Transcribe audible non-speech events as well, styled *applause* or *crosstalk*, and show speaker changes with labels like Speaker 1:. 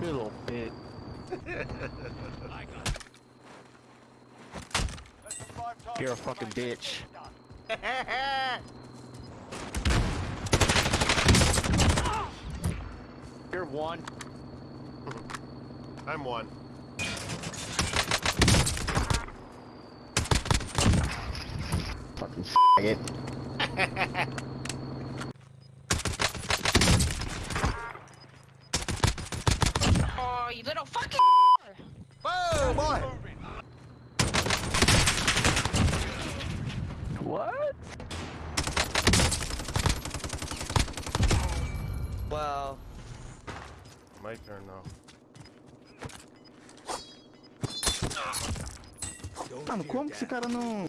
Speaker 1: little bitch. You're a fucking bitch. *laughs* You're one.
Speaker 2: I'm one.
Speaker 1: Fucking faggot. *laughs*
Speaker 3: Oh, you little fucking.
Speaker 2: Whoa, boy!
Speaker 1: What?
Speaker 4: Wow.
Speaker 2: My turn now.
Speaker 1: Mano, como que esse cara não.